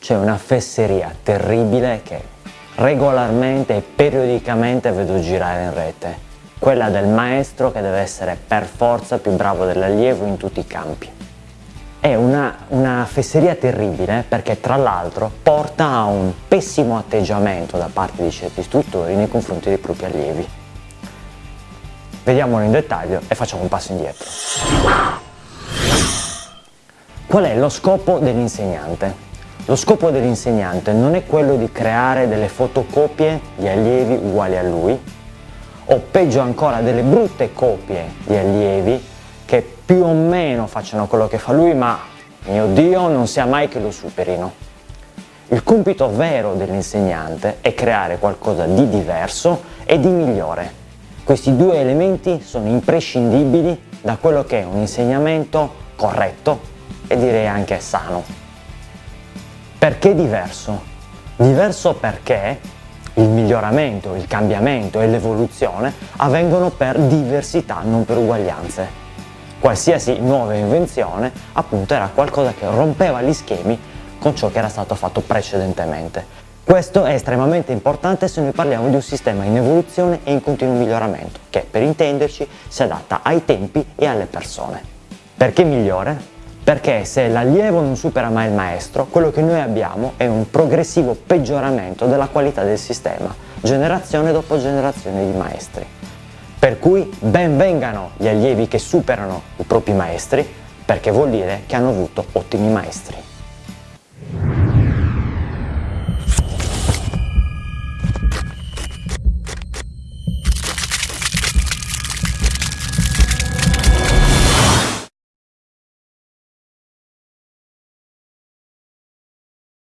c'è una fesseria terribile che regolarmente e periodicamente vedo girare in rete, quella del maestro che deve essere per forza più bravo dell'allievo in tutti i campi. È una, una fesseria terribile perché tra l'altro porta a un pessimo atteggiamento da parte di certi istruttori nei confronti dei propri allievi. Vediamolo in dettaglio e facciamo un passo indietro. Qual è lo scopo dell'insegnante? Lo scopo dell'insegnante non è quello di creare delle fotocopie di allievi uguali a lui o peggio ancora delle brutte copie di allievi che più o meno facciano quello che fa lui ma mio Dio non sia mai che lo superino. Il compito vero dell'insegnante è creare qualcosa di diverso e di migliore. Questi due elementi sono imprescindibili da quello che è un insegnamento corretto e direi anche sano. Perché diverso? Diverso perché il miglioramento, il cambiamento e l'evoluzione avvengono per diversità, non per uguaglianze. Qualsiasi nuova invenzione appunto era qualcosa che rompeva gli schemi con ciò che era stato fatto precedentemente. Questo è estremamente importante se noi parliamo di un sistema in evoluzione e in continuo miglioramento, che per intenderci si adatta ai tempi e alle persone. Perché migliore? Perché se l'allievo non supera mai il maestro, quello che noi abbiamo è un progressivo peggioramento della qualità del sistema, generazione dopo generazione di maestri. Per cui ben vengano gli allievi che superano i propri maestri, perché vuol dire che hanno avuto ottimi maestri.